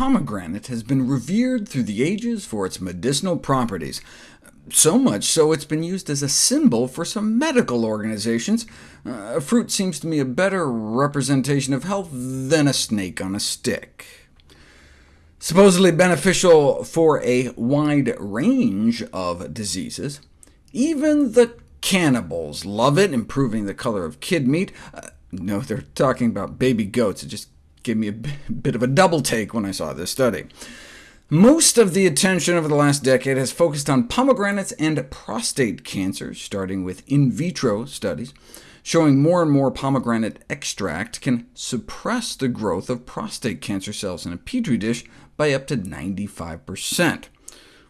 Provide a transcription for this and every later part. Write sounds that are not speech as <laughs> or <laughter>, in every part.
pomegranate has been revered through the ages for its medicinal properties, so much so it's been used as a symbol for some medical organizations. Uh, fruit seems to me a better representation of health than a snake on a stick. Supposedly beneficial for a wide range of diseases, even the cannibals love it, improving the color of kid meat. Uh, no, they're talking about baby goats. It just gave me a bit of a double take when I saw this study. Most of the attention over the last decade has focused on pomegranates and prostate cancer, starting with in vitro studies, showing more and more pomegranate extract can suppress the growth of prostate cancer cells in a petri dish by up to 95%.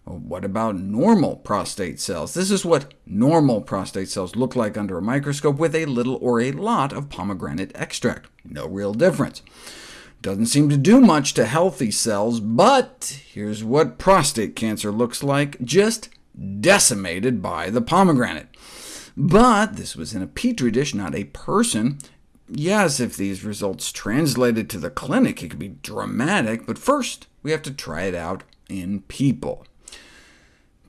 Well, what about normal prostate cells? This is what normal prostate cells look like under a microscope with a little or a lot of pomegranate extract. No real difference. Doesn't seem to do much to healthy cells, but here's what prostate cancer looks like, just decimated by the pomegranate. But this was in a petri dish, not a person. Yes, if these results translated to the clinic, it could be dramatic, but first we have to try it out in people.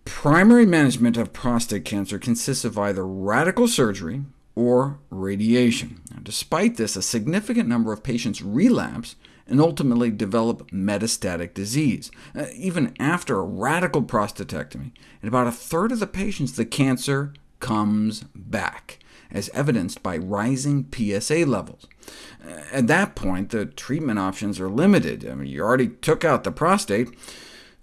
Primary management of prostate cancer consists of either radical surgery, or radiation. Now, despite this, a significant number of patients relapse and ultimately develop metastatic disease. Uh, even after a radical prostatectomy, in about a third of the patients, the cancer comes back, as evidenced by rising PSA levels. Uh, at that point, the treatment options are limited. I mean, you already took out the prostate,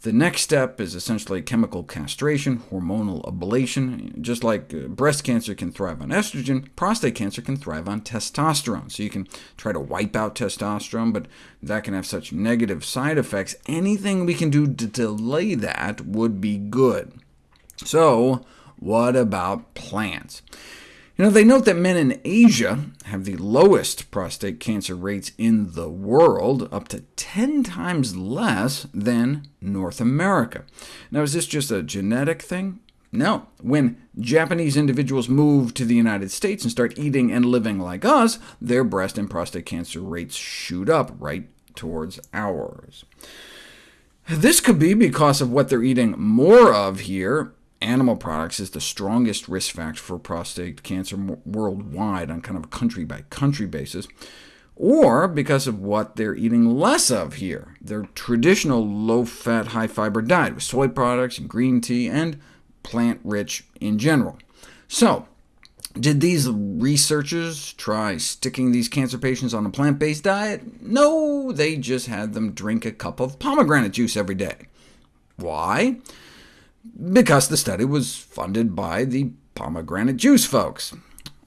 the next step is essentially chemical castration, hormonal ablation. Just like uh, breast cancer can thrive on estrogen, prostate cancer can thrive on testosterone. So you can try to wipe out testosterone, but that can have such negative side effects. Anything we can do to delay that would be good. So what about plants? You know, they note that men in Asia have the lowest prostate cancer rates in the world, up to 10 times less than North America. Now, is this just a genetic thing? No. When Japanese individuals move to the United States and start eating and living like us, their breast and prostate cancer rates shoot up right towards ours. This could be because of what they're eating more of here, animal products is the strongest risk factor for prostate cancer worldwide on kind of a country-by-country -country basis, or because of what they're eating less of here, their traditional low-fat, high-fiber diet, with soy products and green tea, and plant-rich in general. So, did these researchers try sticking these cancer patients on a plant-based diet? No, they just had them drink a cup of pomegranate juice every day. Why? Because the study was funded by the pomegranate juice folks.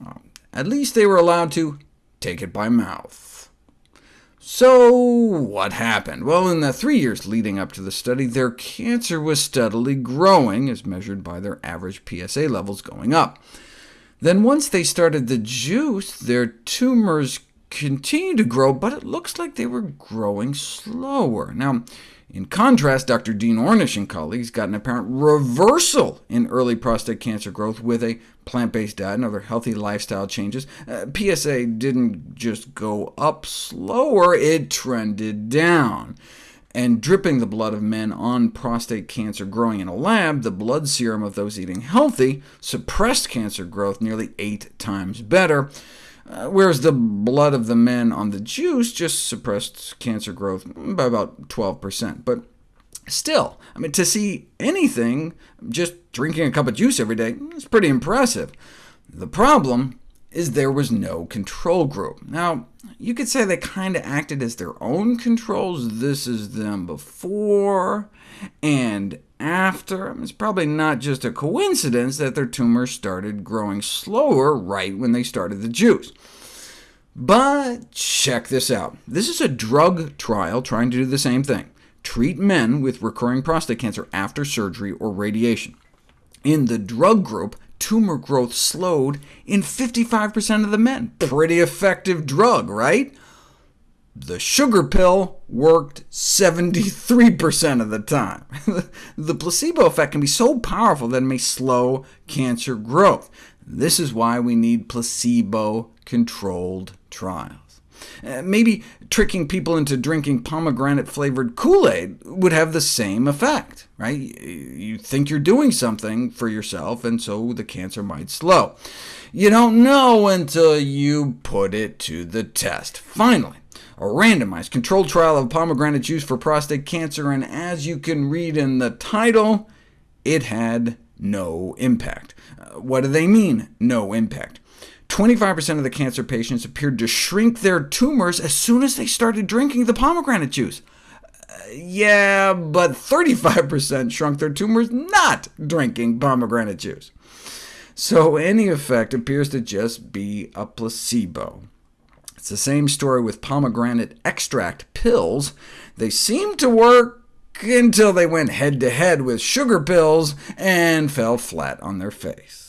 Uh, at least they were allowed to take it by mouth. So what happened? Well, in the three years leading up to the study, their cancer was steadily growing, as measured by their average PSA levels going up. Then once they started the juice, their tumors continued to grow, but it looks like they were growing slower. Now, in contrast, Dr. Dean Ornish and colleagues got an apparent reversal in early prostate cancer growth with a plant-based diet and other healthy lifestyle changes. Uh, PSA didn't just go up slower, it trended down. And dripping the blood of men on prostate cancer growing in a lab, the blood serum of those eating healthy suppressed cancer growth nearly eight times better. Uh, whereas the blood of the men on the juice just suppressed cancer growth by about 12%. But still, I mean, to see anything just drinking a cup of juice every day is pretty impressive. The problem is there was no control group. Now, you could say they kind of acted as their own controls. This is them before and after. It's probably not just a coincidence that their tumors started growing slower right when they started the juice. But check this out. This is a drug trial trying to do the same thing. Treat men with recurring prostate cancer after surgery or radiation. In the drug group, tumor growth slowed in 55% of the men. Pretty effective drug, right? The sugar pill worked 73% of the time. <laughs> the placebo effect can be so powerful that it may slow cancer growth. This is why we need placebo-controlled trials. Uh, maybe tricking people into drinking pomegranate-flavored Kool-Aid would have the same effect. Right? You think you're doing something for yourself, and so the cancer might slow. You don't know until you put it to the test. Finally, a randomized controlled trial of pomegranate juice for prostate cancer, and as you can read in the title, it had no impact. Uh, what do they mean, no impact? 25% of the cancer patients appeared to shrink their tumors as soon as they started drinking the pomegranate juice. Uh, yeah, but 35% shrunk their tumors not drinking pomegranate juice. So any effect appears to just be a placebo. It's the same story with pomegranate extract pills. They seemed to work until they went head-to-head -head with sugar pills and fell flat on their face.